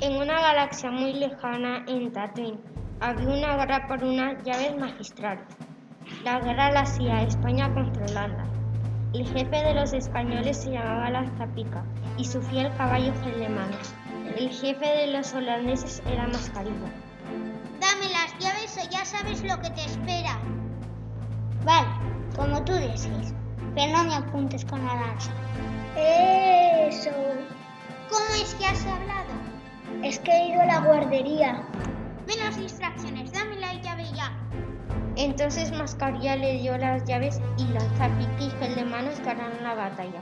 En una galaxia muy lejana, en Tatooine, había una guerra por unas llaves magistrales. La guerra la hacía España contra Holanda. El jefe de los españoles se llamaba Lanzapica y su fiel caballo Manos. El jefe de los holandeses era Mascarilla. Dame las llaves o ya sabes lo que te espera. Vale, como tú desees, pero no me apuntes con la lanza. Eso. ¿Cómo es que has hablado? Es que he ido a la guardería. Menos distracciones, dame la llave ya. Entonces Mascarilla le dio las llaves y Lanzapica y Manos ganaron la batalla.